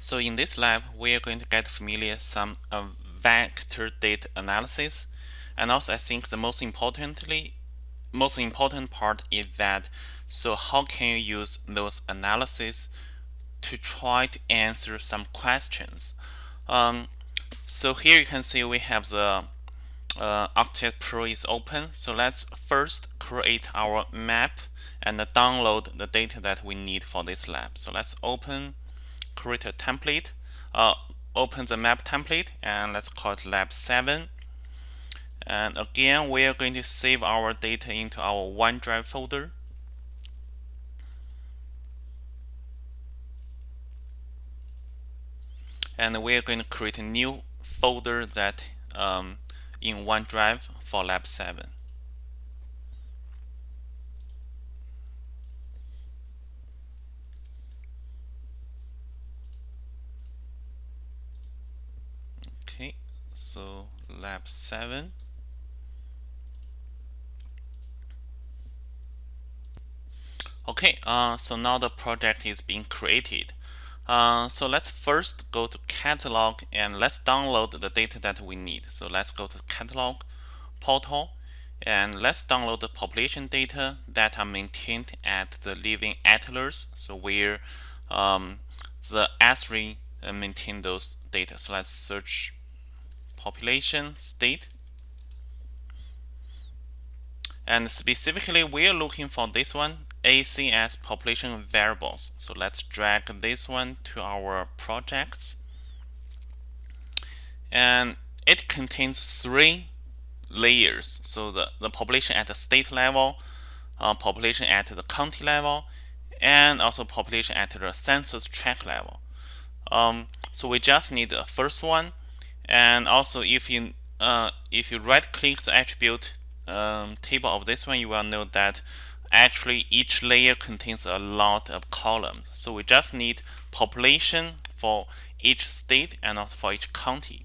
So in this lab, we are going to get familiar some uh, vector data analysis. And also I think the most importantly, most important part is that so how can you use those analysis to try to answer some questions? Um, so here you can see we have the uh, ArcGIS Pro is open. So let's first create our map and download the data that we need for this lab. So let's open, create a template, uh, open the map template, and let's call it lab 7. And again, we are going to save our data into our OneDrive folder. And we are going to create a new folder that um, in OneDrive for Lab 7. Okay, so Lab 7. Okay, uh, so now the project is being created. Uh, so let's first go to catalog and let's download the data that we need. So let's go to catalog portal and let's download the population data that are maintained at the Living Atlas. So where um, the Esri uh, maintain those data. So let's search population state. And specifically, we're looking for this one, ACS population variables. So let's drag this one to our projects. And it contains three layers. So the, the population at the state level, uh, population at the county level, and also population at the census tract level. Um, so we just need the first one. And also if you uh, if you right click the attribute um, table of this one, you will know that actually each layer contains a lot of columns. So we just need population for each state and also for each county.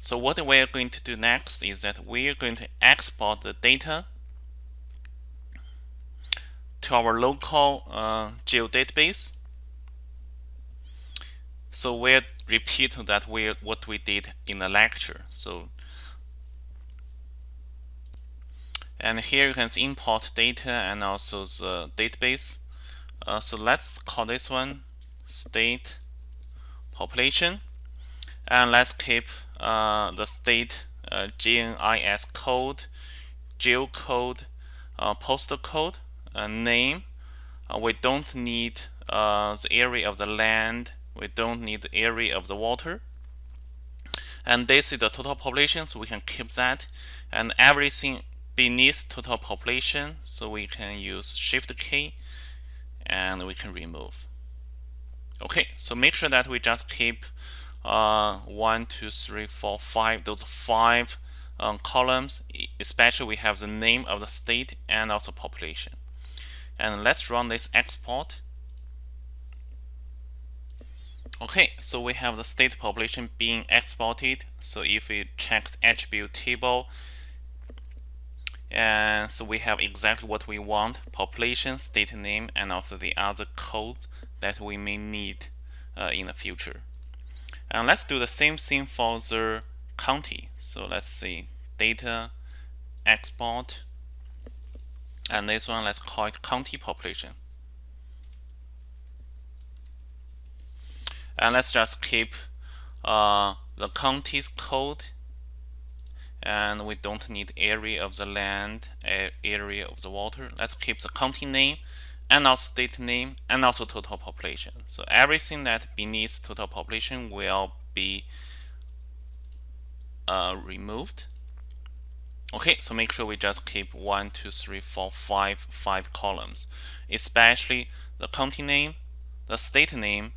So what we're going to do next is that we're going to export the data to our local uh, geodatabase. So we'll repeat that we what we did in the lecture. So and here you can see import data and also the database. Uh, so let's call this one state population. And let's keep uh, the state uh, GNIS code geocode uh, postal code uh, name. Uh, we don't need uh, the area of the land we don't need the area of the water. And this is the total population so we can keep that. And everything beneath total population so we can use shift key and we can remove. Okay so make sure that we just keep uh, one two three four five those five um, columns especially we have the name of the state and also population. And let's run this export okay so we have the state population being exported so if we check the attribute table and so we have exactly what we want population state name and also the other code that we may need uh, in the future. And let's do the same thing for the county. So let's see data export and this one let's call it county population and let's just keep uh, the county's code. And we don't need area of the land area of the water. Let's keep the county name and also state name and also total population. So everything that beneath total population will be uh, removed. Okay so make sure we just keep one two three four five five columns. Especially the county name the state name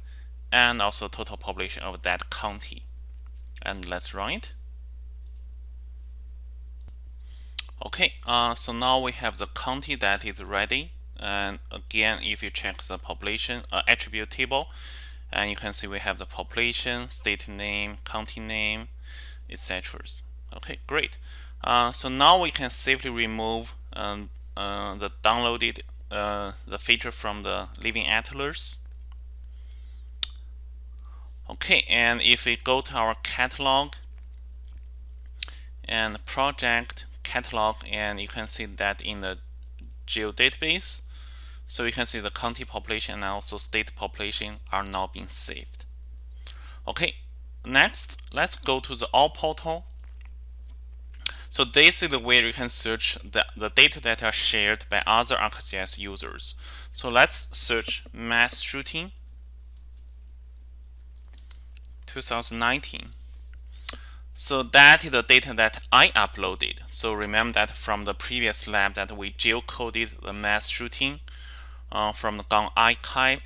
and also total population of that county and let's run it Okay, uh, so now we have the county that is ready. And again, if you check the population uh, attribute table, and you can see we have the population, state name, county name, etc. Okay, great. Uh, so now we can safely remove um, uh, the downloaded uh, the feature from the Living Atlas. Okay, and if we go to our catalog and project catalog, and you can see that in the geodatabase, so you can see the county population and also state population are now being saved. Okay, next, let's go to the all portal. So this is the way you can search the, the data that are shared by other ArcGIS users. So let's search mass shooting 2019. So that is the data that I uploaded. So remember that from the previous lab that we geocoded the mass shooting uh, from the GAN archive.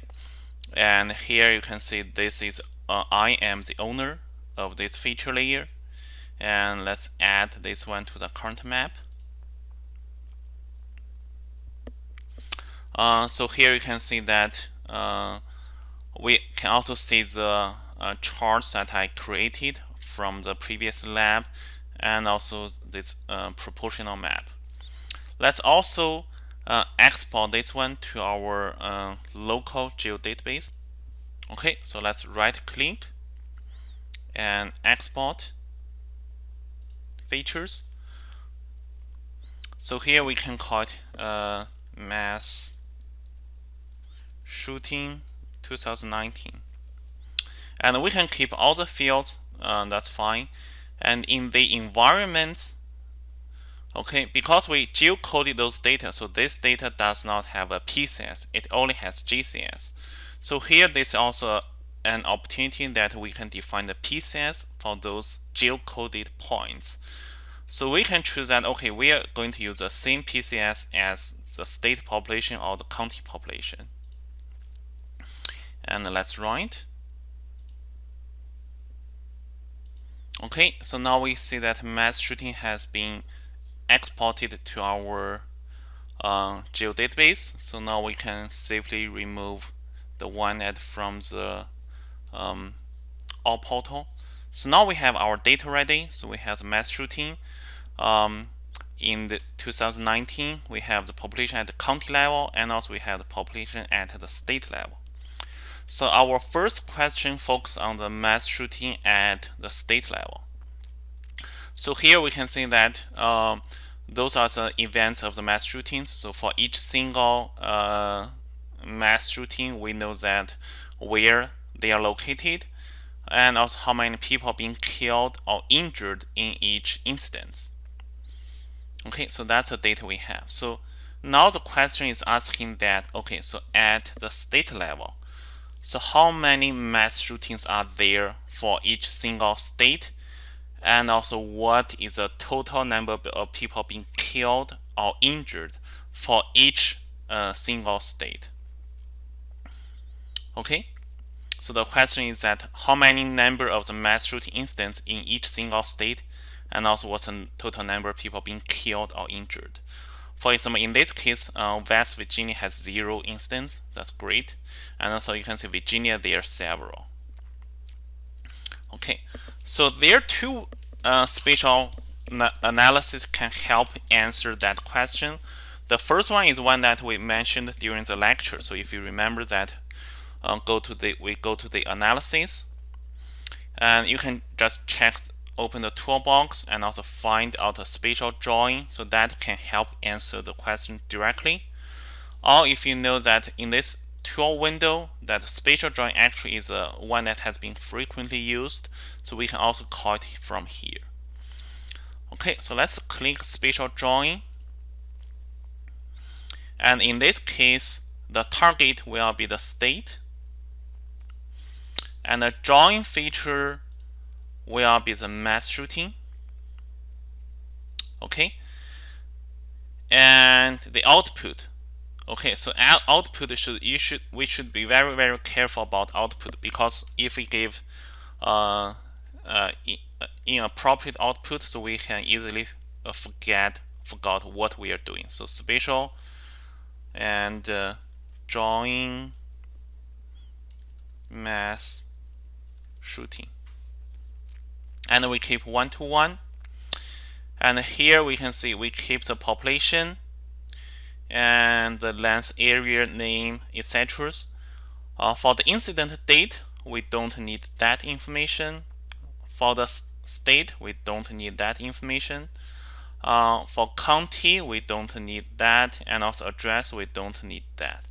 And here you can see this is uh, I am the owner of this feature layer. And let's add this one to the current map. Uh, so here you can see that uh, we can also see the uh, charts that I created from the previous lab and also this uh, proportional map. Let's also uh, export this one to our uh, local geodatabase. Okay, so let's right click and export features. So here we can call it uh, mass shooting 2019 and we can keep all the fields uh, that's fine. And in the environment okay because we geocoded those data so this data does not have a PCS it only has GCS so here there's also an opportunity that we can define the PCS for those geocoded points. So we can choose that okay we are going to use the same PCS as the state population or the county population. And let's run Okay, so now we see that mass shooting has been exported to our uh, geodatabase. So now we can safely remove the one that from the um, all portal. So now we have our data ready. So we have the mass shooting. Um, in the 2019, we have the population at the county level, and also we have the population at the state level. So our first question focuses on the mass shooting at the state level. So here we can see that um, those are the events of the mass shootings. So for each single uh, mass shooting, we know that where they are located and also how many people being killed or injured in each instance. Okay, so that's the data we have. So now the question is asking that, okay, so at the state level, so how many mass shootings are there for each single state? And also what is the total number of people being killed or injured for each uh, single state? Okay, so the question is that how many number of the mass shooting incidents in each single state and also what's the total number of people being killed or injured. For example, in this case, uh, West Virginia has zero incidents. That's great. And also you can see Virginia, there are several. Okay, so there are two uh, spatial analysis can help answer that question. The first one is one that we mentioned during the lecture. So if you remember that, uh, go to the we go to the analysis, and you can just check open the toolbox and also find out a spatial join so that can help answer the question directly. Or if you know that in this tool window that spatial join actually is a one that has been frequently used so we can also call it from here. Okay, so let's click spatial join. And in this case, the target will be the state. And the drawing feature will be the mass shooting. Okay. And the output. Okay, so output should you should we should be very very careful about output because if we give uh, uh, uh inappropriate output, so we can easily uh, forget forgot what we are doing. So spatial and uh, drawing mass shooting and we keep one to one and here we can see we keep the population and the length area name etc uh, for the incident date we don't need that information. For the state, we don't need that information. Uh, for county, we don't need that, and also address, we don't need that.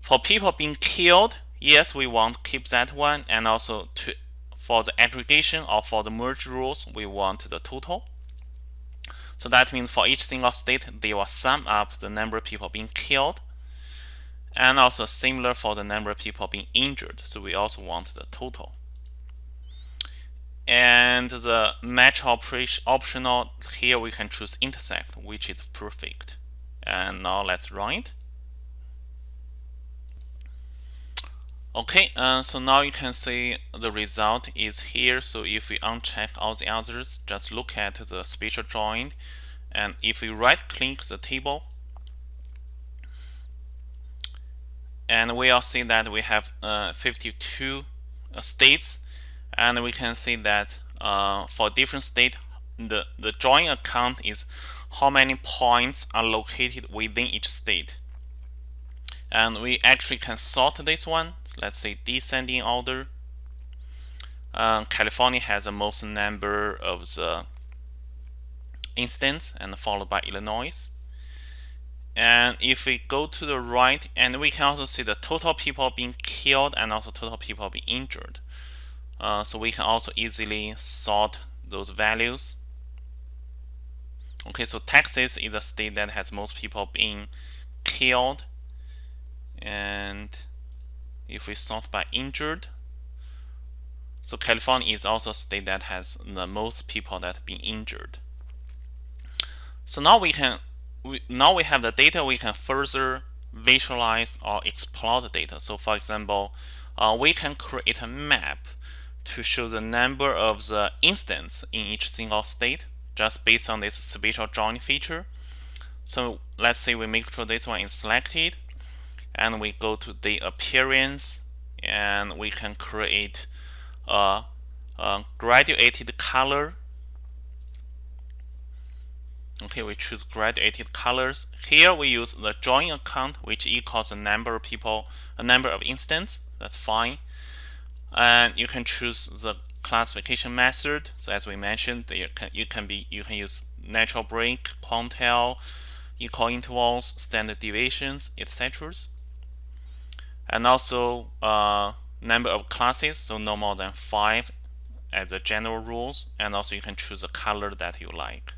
For people being killed, yes, we want to keep that one, and also to for the aggregation or for the merge rules, we want the total. So that means for each single state, they will sum up the number of people being killed, and also similar for the number of people being injured. So we also want the total. And the match optional here we can choose intersect, which is perfect. And now let's run it. Okay, uh, so now you can see the result is here. So if we uncheck all the others, just look at the spatial join. And if we right click the table, and we'll see that we have uh, 52 uh, states. And we can see that uh, for different state, the, the join account is how many points are located within each state. And we actually can sort this one let's say descending order. Um, California has the most number of the instance and followed by Illinois. And if we go to the right, and we can also see the total people being killed and also total people being injured. Uh, so we can also easily sort those values. Okay, so Texas is a state that has most people being killed. And if we sort by injured, so California is also a state that has the most people that have been injured. So now we can we, now we have the data we can further visualize or explore the data. So for example, uh, we can create a map to show the number of the instance in each single state just based on this spatial join feature. So let's say we make sure this one is selected and we go to the appearance and we can create a, a graduated color. Okay we choose graduated colors. Here we use the join account which equals the number of people a number of instance that's fine. And you can choose the classification method. So as we mentioned you can, you can be you can use natural break quantile equal intervals standard deviations etc and also uh, number of classes so no more than five as a general rules. And also you can choose a color that you like.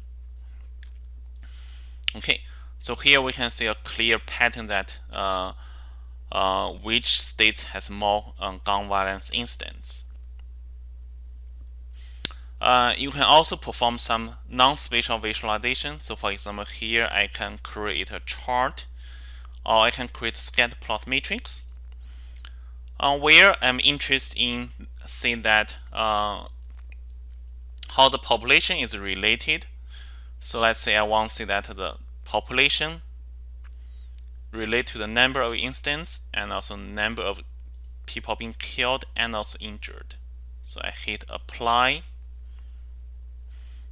Okay so here we can see a clear pattern that uh, uh, which states has more um, gun violence incidents uh, you can also perform some non-spatial visualization. So for example here I can create a chart or I can create a scatter plot matrix uh, where I'm interested in seeing that uh, how the population is related. So let's say I want to see that the population relate to the number of instances and also number of people being killed and also injured. So I hit apply.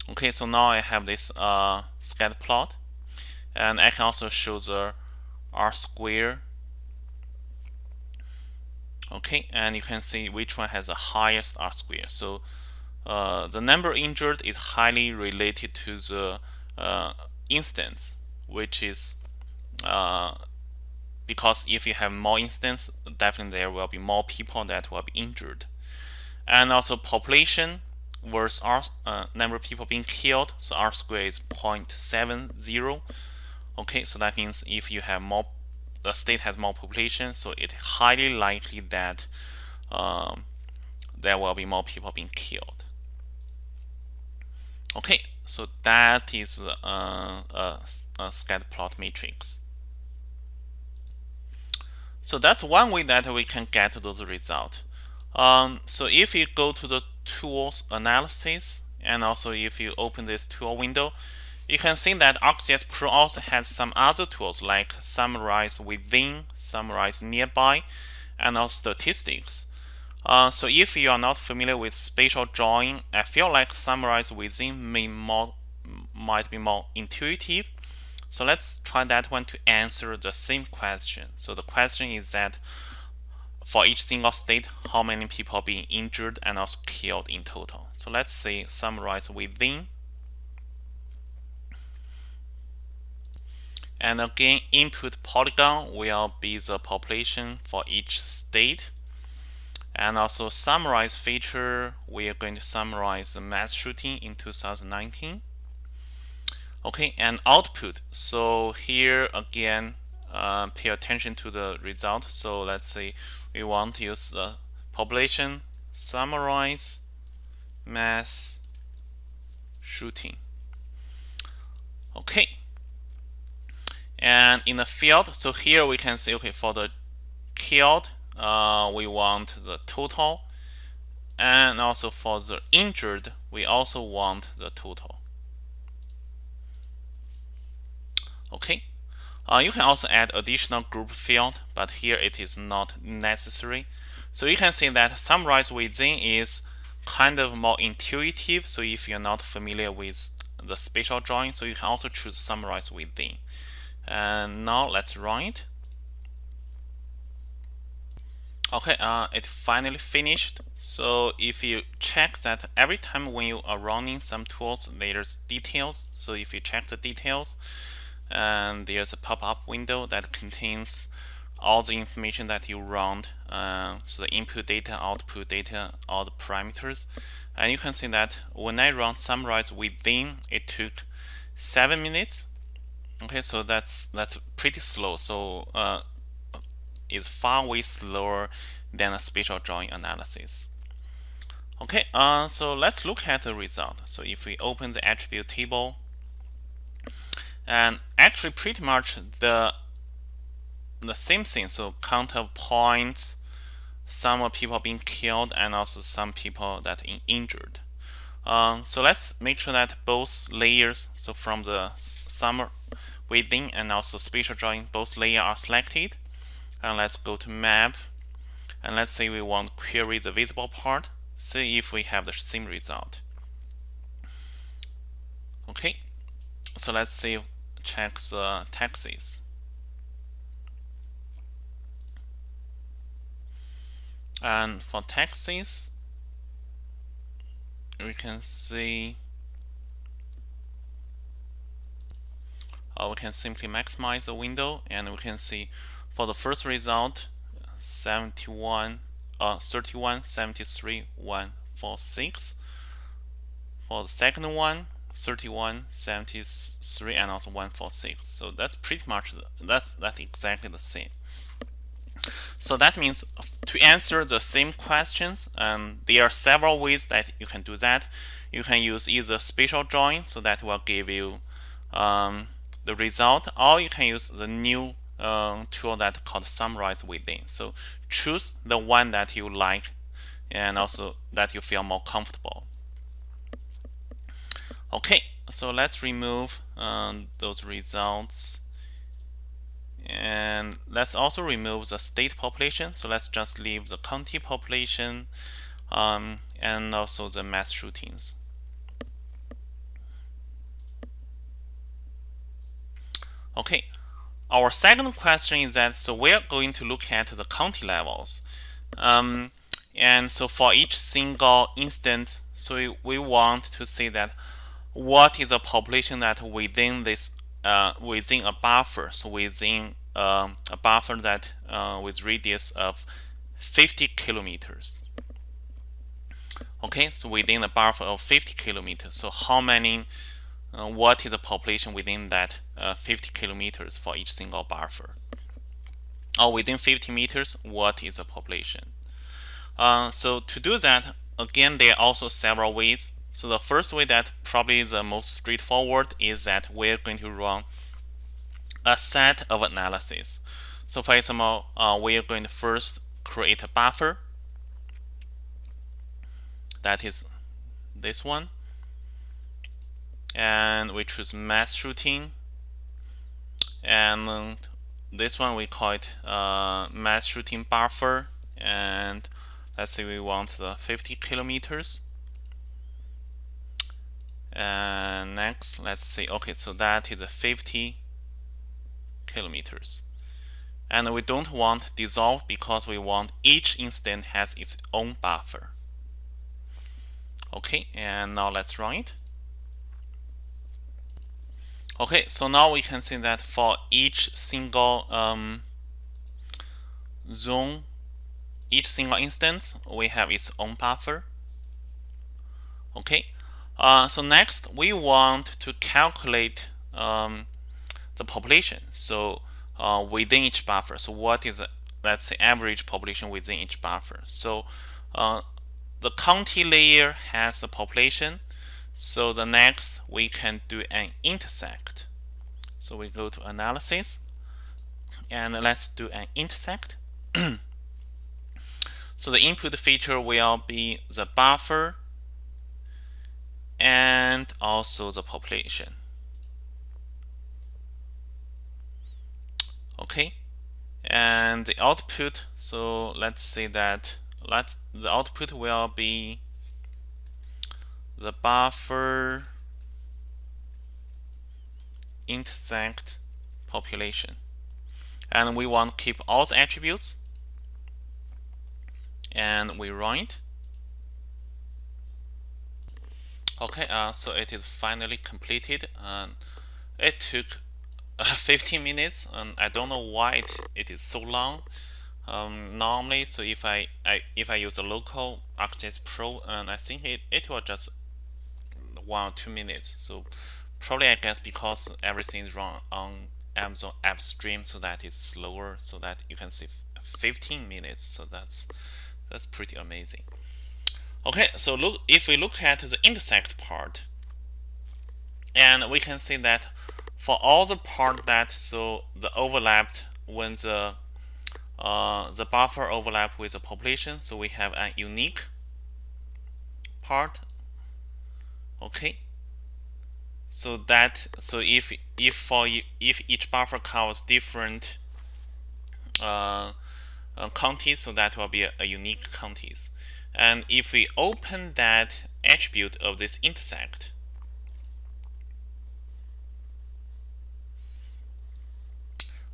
Okay, so now I have this uh, scatter plot and I can also show the R square okay and you can see which one has the highest R square. So uh, the number injured is highly related to the uh, instance which is uh, because if you have more instance definitely there will be more people that will be injured. And also population versus R, uh, number of people being killed? So R square is 0.70 okay so that means if you have more the state has more population, so it's highly likely that um, there will be more people being killed. Okay, so that is uh, a, a scatter plot matrix. So that's one way that we can get those results. Um, so if you go to the tools analysis and also if you open this tool window, you can see that ArcGIS Pro also has some other tools like summarize within, summarize nearby, and also statistics. Uh, so if you are not familiar with spatial join, I feel like summarize within may more, might be more intuitive. So let's try that one to answer the same question. So the question is that for each single state how many people being injured and also killed in total. So let's say summarize within. And again, input polygon will be the population for each state. And also summarize feature, we are going to summarize the mass shooting in 2019. Okay, and output. So here again, uh, pay attention to the result. So let's say we want to use the population summarize mass shooting. Okay. And in the field, so here we can see, okay, for the killed, uh, we want the total. And also for the injured, we also want the total. Okay. Uh, you can also add additional group field, but here it is not necessary. So you can see that summarize within is kind of more intuitive. So if you're not familiar with the spatial join, so you can also choose summarize within. And now let's run it. Okay, uh, it finally finished. So if you check that every time when you are running some tools, there's details. So if you check the details, and there's a pop-up window that contains all the information that you run uh, so the input data output data all the parameters and you can see that when I run summarize within it took seven minutes okay so that's that's pretty slow. So uh, it's far way slower than a spatial join analysis. Okay uh, so let's look at the result. So if we open the attribute table and actually pretty much the the same thing. So count of points some people being killed and also some people that injured. Um, so let's make sure that both layers so from the summer within and also spatial join both layer are selected. And let's go to map. And let's say we want to query the visible part. See if we have the same result. Okay. So let's see check the Texas. And for Texas, we can see uh, we can simply maximize the window and we can see for the first result 71 uh 31 73 146 for the second one 31, 73, and also 146. So that's pretty much, that's, that's exactly the same. So that means to answer the same questions, um, there are several ways that you can do that. You can use either spatial join, so that will give you um, the result, or you can use the new uh, tool that called summarize within. So choose the one that you like and also that you feel more comfortable. Okay, so let's remove um, those results. And let's also remove the state population. So let's just leave the county population um, and also the mass shootings. Okay, our second question is that so we're going to look at the county levels. Um, and so for each single instance, so we, want to see that what is the population that within this uh, within a buffer so within um, a buffer that uh, with radius of 50 kilometers okay so within a buffer of 50 kilometers so how many uh, what is the population within that uh, 50 kilometers for each single buffer or within 50 meters what is the population uh, so to do that again there are also several ways so the first way that probably the most straightforward is that we're going to run a set of analysis. So for example, uh, we are going to first create a buffer. That is this one. And we choose mass shooting. And this one we call it uh, mass shooting buffer. And let's say we want the 50 kilometers. And next let's see. Okay so that is 50 kilometers. And we don't want dissolve because we want each instance has its own buffer. Okay and now let's run it okay so now we can see that for each single um, zone each single instance we have its own buffer. Okay uh, so next we want to calculate um, the population. So uh, within each buffer. So what is let's say average population within each buffer. So uh, the county layer has a population so the next we can do an intersect so we go to analysis and let's do an intersect so the input feature will be the buffer and also the population. Okay, and the output, so let's say that let's, the output will be the buffer intersect population. And we want to keep all the attributes. And we run it. Okay uh, so it is finally completed. And it took uh, 15 minutes and I don't know why it, it is so long. Um, normally so if I, I if I use a local ArcGIS Pro and I think it, it will just one or two minutes so probably I guess because everything is run on Amazon AppStream so that it's slower so that you can see 15 minutes so that's that's pretty amazing Okay, so look if we look at the intersect part, and we can see that for all the part that so the overlapped when the uh, the buffer overlap with the population, so we have a unique part. Okay, so that so if if for if each buffer covers different uh, uh, counties, so that will be a, a unique counties. And if we open that attribute of this intersect,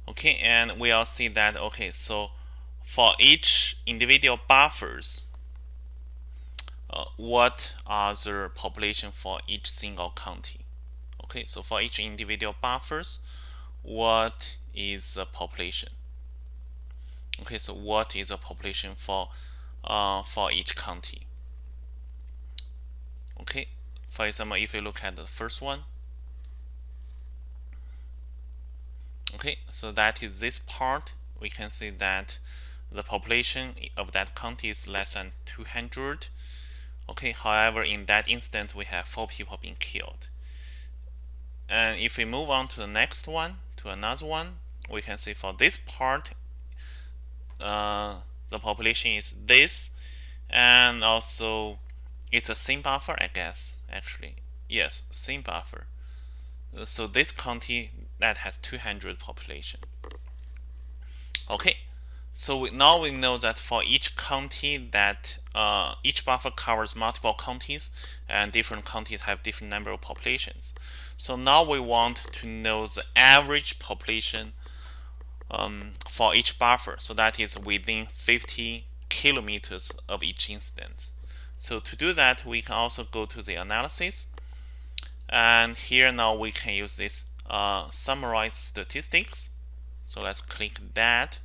okay, and we'll see that, okay, so for each individual buffers, uh, what are the population for each single county? Okay, so for each individual buffers, what is the population? Okay, so what is the population for uh, for each county. Okay, for example, if you look at the first one, okay, so that is this part. We can see that the population of that county is less than 200. Okay, however, in that instance, we have four people being killed. And if we move on to the next one, to another one, we can see for this part, uh, the population is this and also it's a same buffer I guess actually. Yes same buffer. So this county that has 200 population. Okay so we, now we know that for each county that uh, each buffer covers multiple counties and different counties have different number of populations so now we want to know the average population um, for each buffer. So that is within 50 kilometers of each instance. So to do that, we can also go to the analysis. And here now we can use this uh, summarize statistics. So let's click that.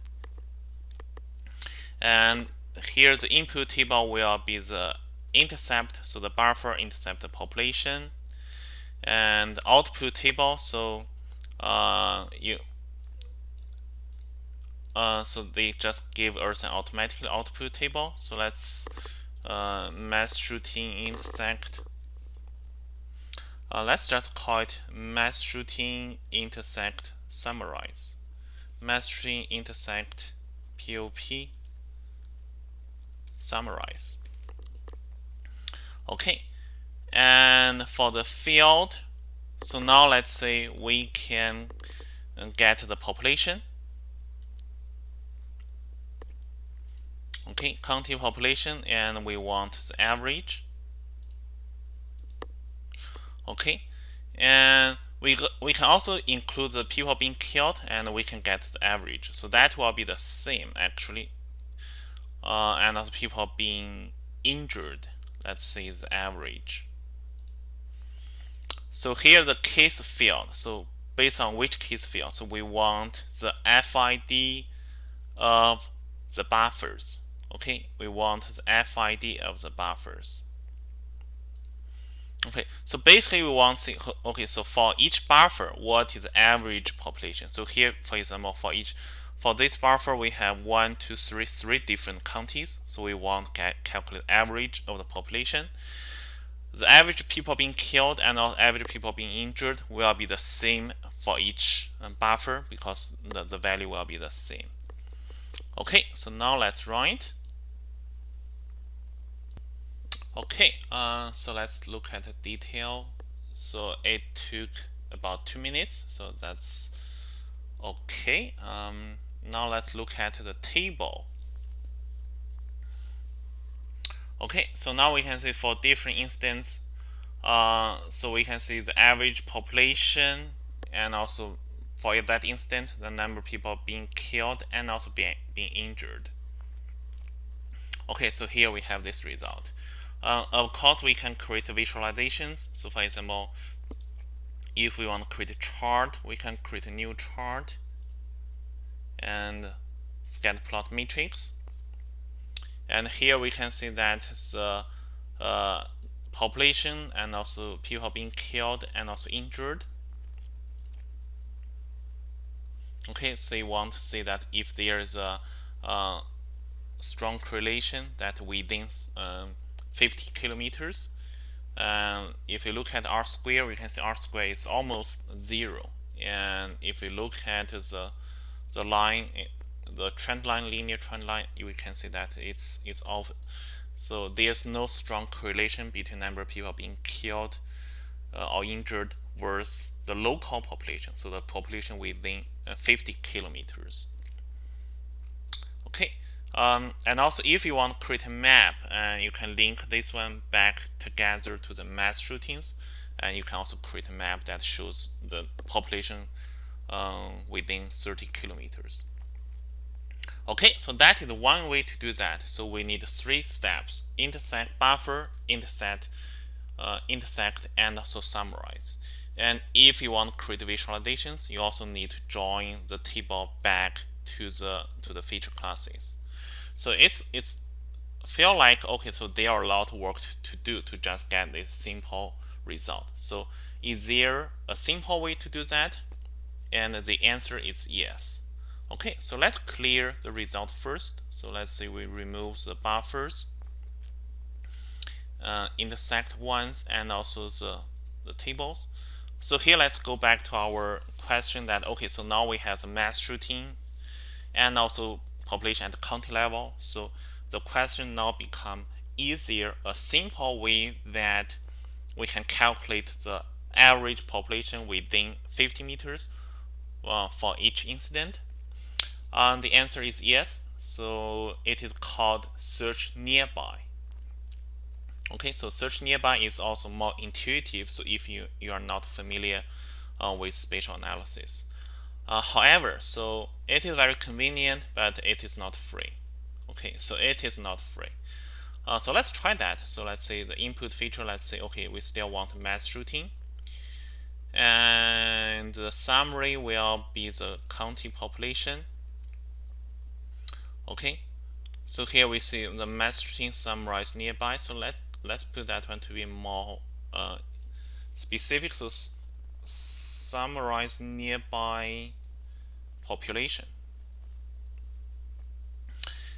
And here the input table will be the intersect, so the buffer intersect population. And output table, so uh, you uh, so they just give us an automatic output table. So let's uh, mass shooting intersect. Uh, let's just call it mass shooting intersect summarize. Mass shooting intersect POP summarize. Okay, and for the field, so now let's say we can get the population okay county population and we want the average okay and we, we can also include the people being killed and we can get the average. So that will be the same actually. Uh, and also people being injured. Let's see the average. So here the case field. So based on which case field, so we want the FID of the buffers. Okay, we want the FID of the buffers. Okay, so basically we want to see, okay, so for each buffer, what is the average population? So here, for example, for each, for this buffer, we have one, two, three, three different counties. So we want to calculate average of the population. The average people being killed and the average people being injured will be the same for each um, buffer because the, the value will be the same. Okay, so now let's run it. Okay, uh, so let's look at the detail. So it took about two minutes, so that's okay. Um, now let's look at the table. Okay, so now we can see for different instance, uh, so we can see the average population and also for that instant, the number of people being killed and also being, being injured. Okay, so here we have this result. Uh, of course, we can create visualizations. So for example, if we want to create a chart, we can create a new chart and scatter plot matrix. And here we can see that the uh, population and also people being killed and also injured. Okay, so you want to see that if there is a, a strong correlation that within um, 50 kilometers. And if you look at r square, we can see r square is almost zero. And if you look at the the line, the trend line, linear trend line, you can see that it's it's off. So there's no strong correlation between number of people being killed uh, or injured versus the local population. So the population within uh, 50 kilometers. Okay, um, and also, if you want to create a map, uh, you can link this one back together to the mass shootings. And you can also create a map that shows the population um, within 30 kilometers. Okay, so that is one way to do that. So we need three steps, intersect, buffer, intersect, uh, intersect, and also summarize. And if you want to create visualizations, you also need to join the table back to the to the feature classes. So it's it's feel like okay, so there are a lot of work to do to just get this simple result. So is there a simple way to do that? And the answer is yes. Okay, so let's clear the result first. So let's say we remove the buffers, uh, intersect ones, and also the, the tables. So here let's go back to our question that, okay, so now we have the mass shooting and also population at the county level. So the question now become is there a simple way that we can calculate the average population within 50 meters uh, for each incident? And the answer is yes. So it is called search nearby. Okay, so search nearby is also more intuitive. So if you, you are not familiar uh, with spatial analysis. Uh, however, so it is very convenient, but it is not free. Okay, so it is not free. Uh, so let's try that. So let's say the input feature, let's say, okay, we still want mass shooting. And the summary will be the county population. Okay, so here we see the mass shooting summarized nearby. So let, let's put that one to be more uh, specific. So summarize nearby population.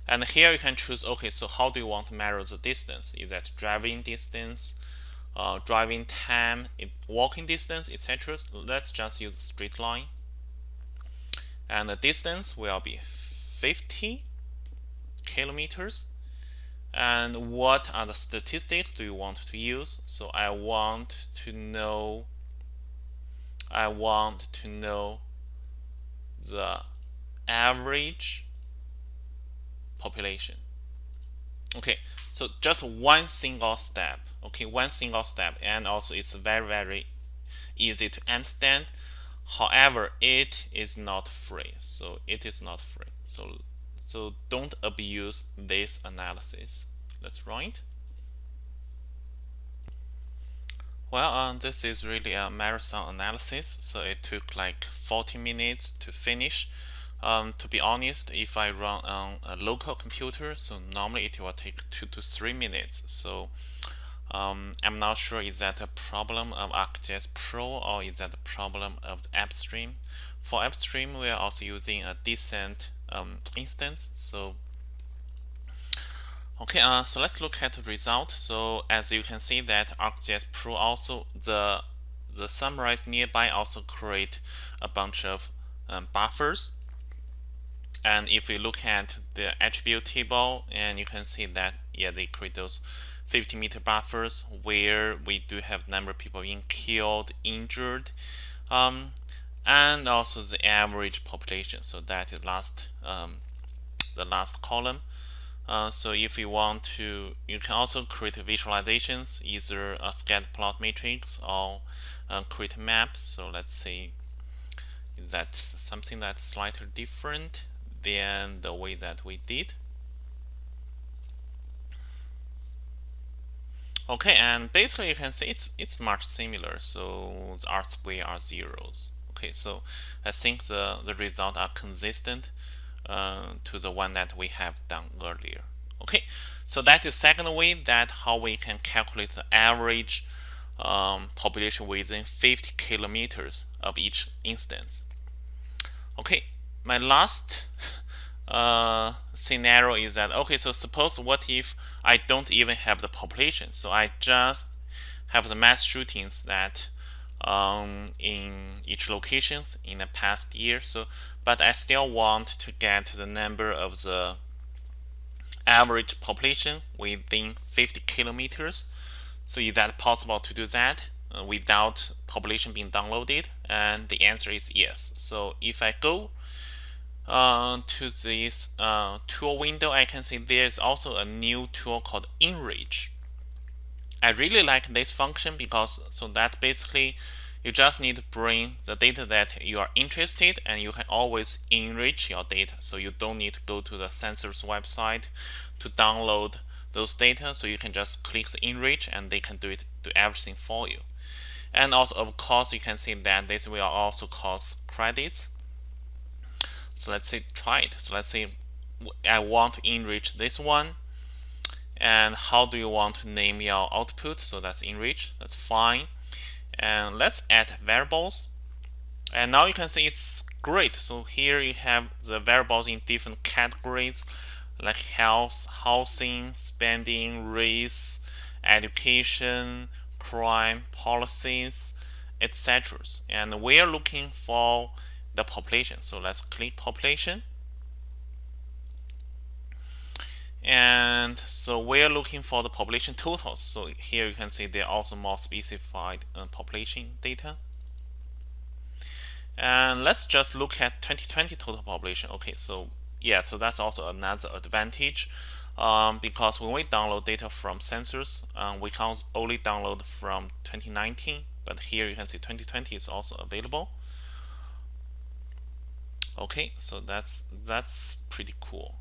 And here you can choose, okay, so how do you want to measure the distance? Is that driving distance, uh, driving time, walking distance, etc. Let's just use straight line. And the distance will be 50 kilometers. And what are the statistics do you want to use? So I want to know I want to know the average population. Okay, so just one single step. Okay, one single step, and also it's very very easy to understand. However, it is not free. So it is not free. So so don't abuse this analysis. Let's run it. Well, um, this is really a marathon analysis, so it took like 40 minutes to finish. Um, to be honest, if I run on a local computer, so normally it will take two to three minutes. So um, I'm not sure is that a problem of ArcGIS Pro or is that a problem of the AppStream. For AppStream, we are also using a decent um, instance. So Okay, uh, so let's look at the result. So as you can see that ArcGIS Pro also the the summarize nearby also create a bunch of um, buffers. And if we look at the attribute table, and you can see that yeah they create those 50 meter buffers where we do have number of people being killed, injured, um, and also the average population. So that is last um, the last column. Uh, so if you want to, you can also create visualizations, either a scatter plot matrix or uh, create a map. So let's say that's something that's slightly different than the way that we did. Okay, and basically you can see it's it's much similar. So the R square are zeros. Okay, so I think the the result are consistent uh, to the one that we have done earlier. Okay, so that is second way that how we can calculate the average um, population within 50 kilometers of each instance. Okay, my last uh, scenario is that okay, so suppose what if I don't even have the population, so I just have the mass shootings that um, in each locations in the past year. So, but I still want to get the number of the average population within 50 kilometers. So is that possible to do that uh, without population being downloaded? And the answer is yes. So if I go uh, to this uh, tool window, I can see there's also a new tool called Enrich. I really like this function because so that basically you just need to bring the data that you are interested and you can always enrich your data. So you don't need to go to the census website to download those data. So you can just click the enrich and they can do it do everything for you. And also of course you can see that this will also cost credits. So let's say try it. So let's say I want to enrich this one. And how do you want to name your output? So that's enrich. That's fine. And let's add variables. And now you can see it's great. So here you have the variables in different categories like health housing spending race education crime policies etc and we are looking for the population. So let's click population. And so we're looking for the population totals. So here you can see there are also more specified uh, population data. And let's just look at 2020 total population. Okay so yeah so that's also another advantage um, because when we download data from census um, we can only download from 2019 but here you can see 2020 is also available okay so that's that's pretty cool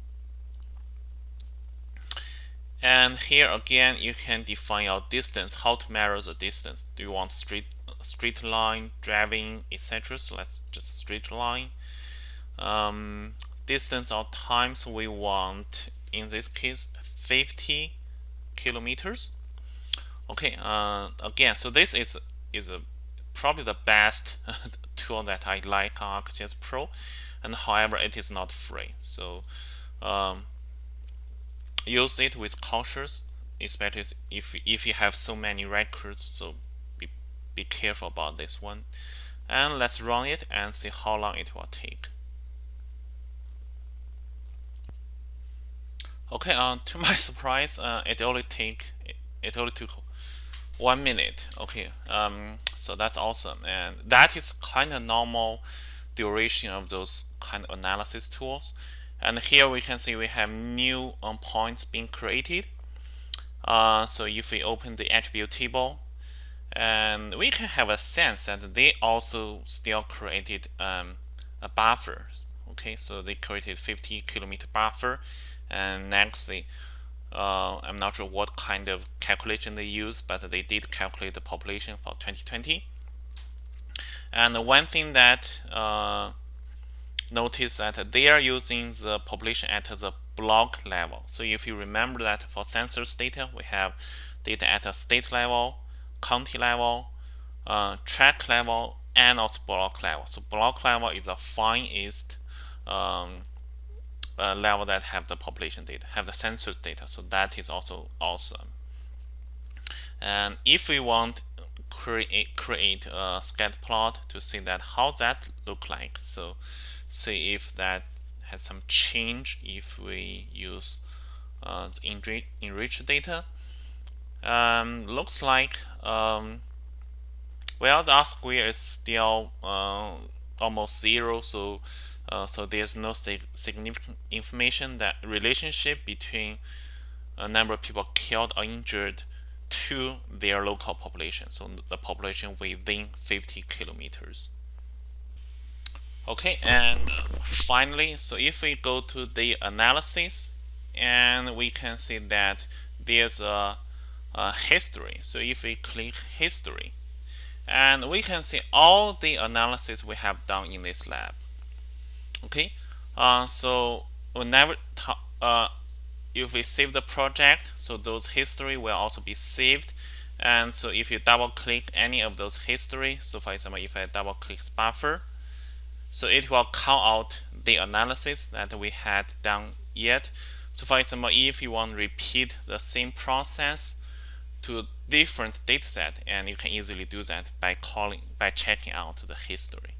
and here again, you can define your distance, how to measure the distance. Do you want straight straight line, driving, etc. So let's just straight line. Um, distance or times we want, in this case, 50 kilometers. Okay, uh, again, so this is is a, probably the best tool that I like on ArcGIS Pro, and however, it is not free. So um, use it with cautious, especially if if you have so many records. So be be careful about this one. And let's run it and see how long it will take. Okay, uh, to my surprise, uh, it only take it only took one minute. Okay, um, so that's awesome, and that is kind of normal duration of those kind of analysis tools. And here we can see we have new um, points being created. Uh, so if we open the attribute table, and we can have a sense that they also still created um, a buffer okay so they created 50 kilometer buffer and next they uh, I'm not sure what kind of calculation they use but they did calculate the population for 2020 and one thing that uh, notice that they are using the population at the block level so if you remember that for census data we have data at a state level county level, uh, tract level, and also block level. So block level is the finest um, uh, level that have the population data, have the census data. So that is also awesome. And if we want create create a scatter plot to see that how that look like, so see if that has some change if we use uh, the enrich, enriched data. Um, looks like um, well the R square is still uh, almost zero. So uh, so there's no significant information that relationship between a number of people killed or injured to their local population so the population within 50 kilometers okay and finally so if we go to the analysis and we can see that there's a uh, history. So if we click history, and we can see all the analysis we have done in this lab. Okay, uh, so whenever uh, if we save the project, so those history will also be saved. And so if you double click any of those history, so for example, if I double click buffer, so it will call out the analysis that we had done yet. So for example, if you want to repeat the same process, to different dataset and you can easily do that by calling by checking out the history